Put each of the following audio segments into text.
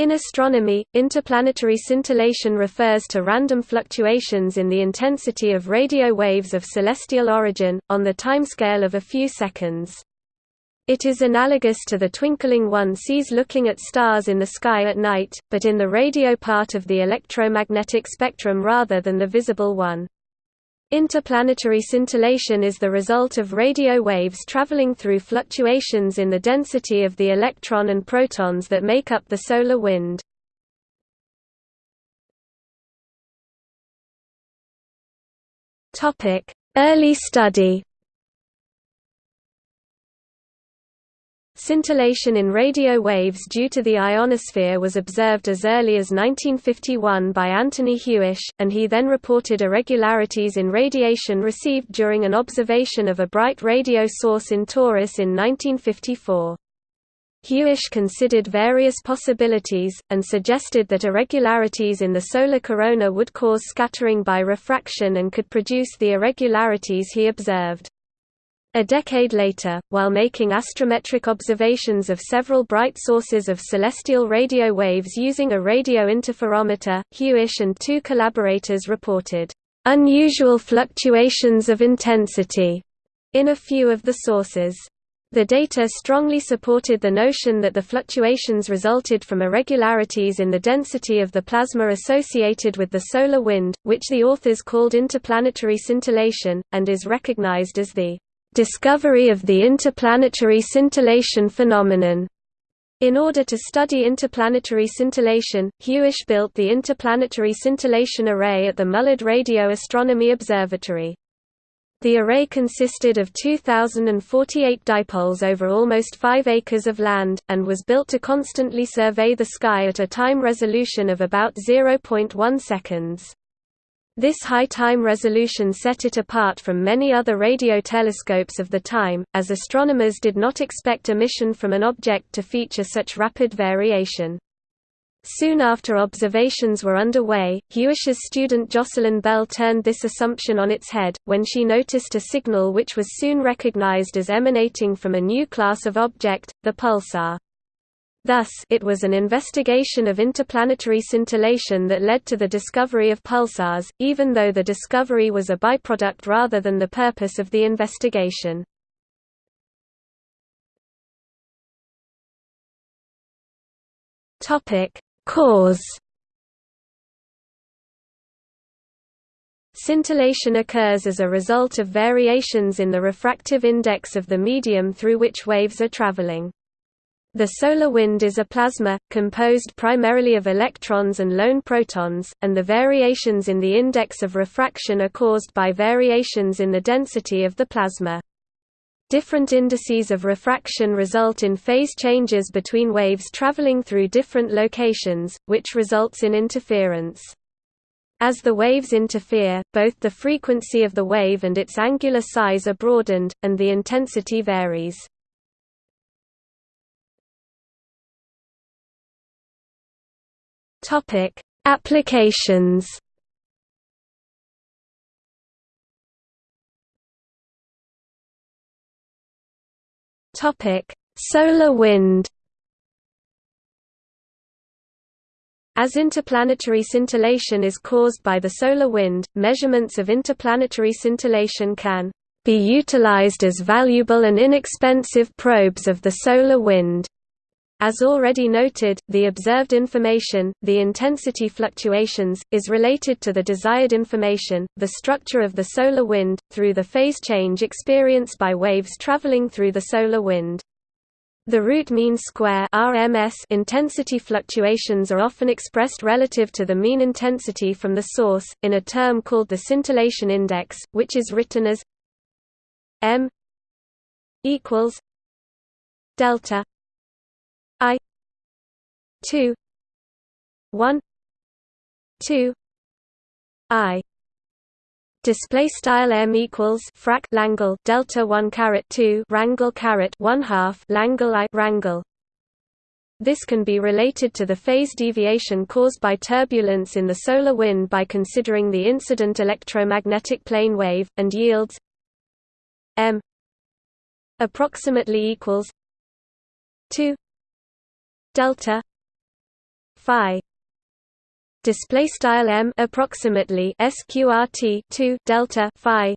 In astronomy, interplanetary scintillation refers to random fluctuations in the intensity of radio waves of celestial origin, on the timescale of a few seconds. It is analogous to the twinkling one sees looking at stars in the sky at night, but in the radio part of the electromagnetic spectrum rather than the visible one. Interplanetary scintillation is the result of radio waves traveling through fluctuations in the density of the electron and protons that make up the solar wind. Early study Scintillation in radio waves due to the ionosphere was observed as early as 1951 by Anthony Hewish, and he then reported irregularities in radiation received during an observation of a bright radio source in Taurus in 1954. Hewish considered various possibilities, and suggested that irregularities in the solar corona would cause scattering by refraction and could produce the irregularities he observed. A decade later, while making astrometric observations of several bright sources of celestial radio waves using a radio interferometer, Hewish and two collaborators reported, "...unusual fluctuations of intensity," in a few of the sources. The data strongly supported the notion that the fluctuations resulted from irregularities in the density of the plasma associated with the solar wind, which the authors called interplanetary scintillation, and is recognized as the discovery of the interplanetary scintillation phenomenon. In order to study interplanetary scintillation, Hewish built the Interplanetary Scintillation Array at the Mullard Radio Astronomy Observatory. The array consisted of 2,048 dipoles over almost 5 acres of land, and was built to constantly survey the sky at a time resolution of about 0.1 seconds. This high time resolution set it apart from many other radio telescopes of the time, as astronomers did not expect a mission from an object to feature such rapid variation. Soon after observations were underway, Hewish's student Jocelyn Bell turned this assumption on its head, when she noticed a signal which was soon recognized as emanating from a new class of object, the pulsar. Thus, it was an investigation of interplanetary scintillation that led to the discovery of pulsars, even though the discovery was a byproduct rather than the purpose of the investigation. Cause Scintillation occurs as a result of variations in the refractive index of the medium through which waves are traveling. The solar wind is a plasma, composed primarily of electrons and lone protons, and the variations in the index of refraction are caused by variations in the density of the plasma. Different indices of refraction result in phase changes between waves traveling through different locations, which results in interference. As the waves interfere, both the frequency of the wave and its angular size are broadened, and the intensity varies. Topic: Applications. Topic: Solar wind. As interplanetary scintillation is caused by the solar wind, measurements of interplanetary scintillation can be utilized as valuable and inexpensive probes of the solar wind. As already noted, the observed information, the intensity fluctuations, is related to the desired information, the structure of the solar wind, through the phase change experienced by waves traveling through the solar wind. The root mean square RMS intensity fluctuations are often expressed relative to the mean intensity from the source, in a term called the scintillation index, which is written as m equals delta two one two I. Display style m equals frac Langle delta one caret two Rangle caret one half Langle I Rangle. This can be related to the phase deviation caused by turbulence in the solar wind by considering the incident electromagnetic plane wave, and yields m approximately equals two delta phi display style m approximately sqrt 2 delta phi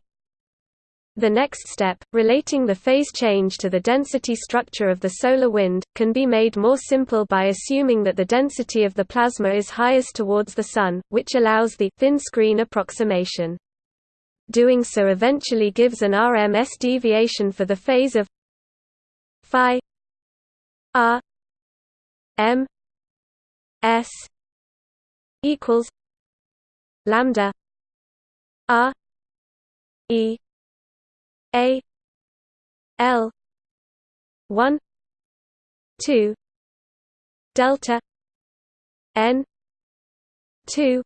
the next step, relating the phase change to the density structure of the solar wind, can be made more simple by assuming that the density of the plasma is highest towards the Sun, which allows the thin screen approximation. Doing so eventually gives an RMS deviation for the phase of phi r m s equals lambda r e a L one two delta N two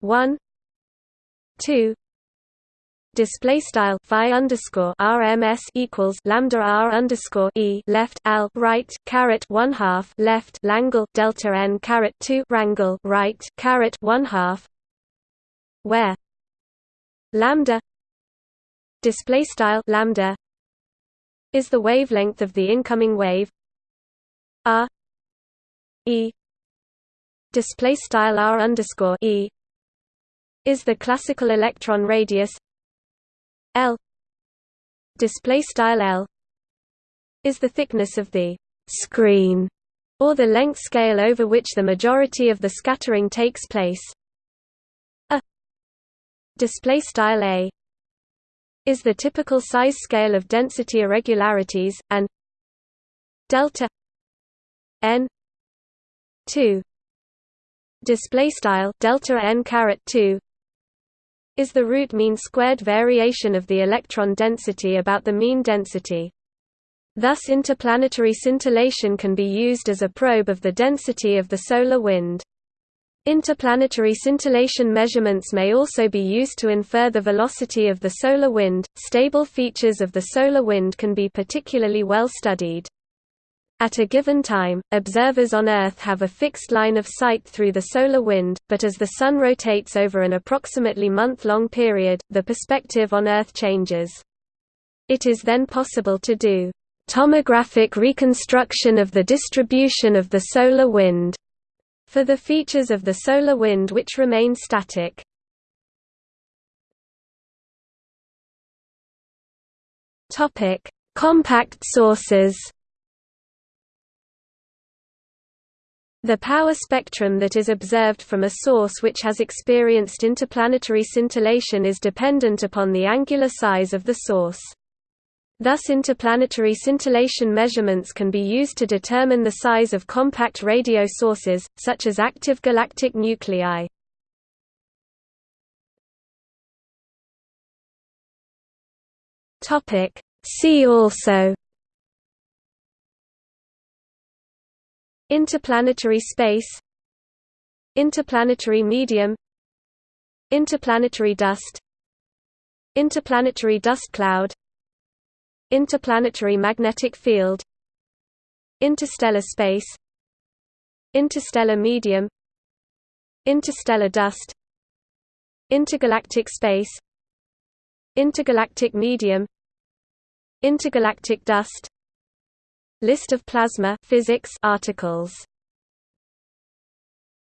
one two display style phi underscore RMS equals lambda R underscore E left al right caret one half left Langle delta N caret two Rangle right caret one half where lambda display style lambda is the wavelength of the incoming wave r e display style r underscore e is the classical electron radius l. Display style l is the thickness of the screen or the length scale over which the majority of the scattering takes place. A display style a is the typical size scale of density irregularities, and delta n 2 display style delta n caret 2 is the root mean squared variation of the electron density about the mean density. Thus interplanetary scintillation can be used as a probe of the density of the solar wind. Interplanetary scintillation measurements may also be used to infer the velocity of the solar wind. Stable features of the solar wind can be particularly well studied. At a given time, observers on Earth have a fixed line of sight through the solar wind, but as the Sun rotates over an approximately month-long period, the perspective on Earth changes. It is then possible to do tomographic reconstruction of the distribution of the solar wind for the features of the solar wind which remain static. Compact sources. The power spectrum that is observed from a source which has experienced interplanetary scintillation is dependent upon the angular size of the source. Thus interplanetary scintillation measurements can be used to determine the size of compact radio sources, such as active galactic nuclei. See also Interplanetary space Interplanetary medium Interplanetary dust Interplanetary dust cloud Interplanetary magnetic field Interstellar space Interstellar medium Interstellar dust Intergalactic space Intergalactic medium Intergalactic dust List of plasma physics articles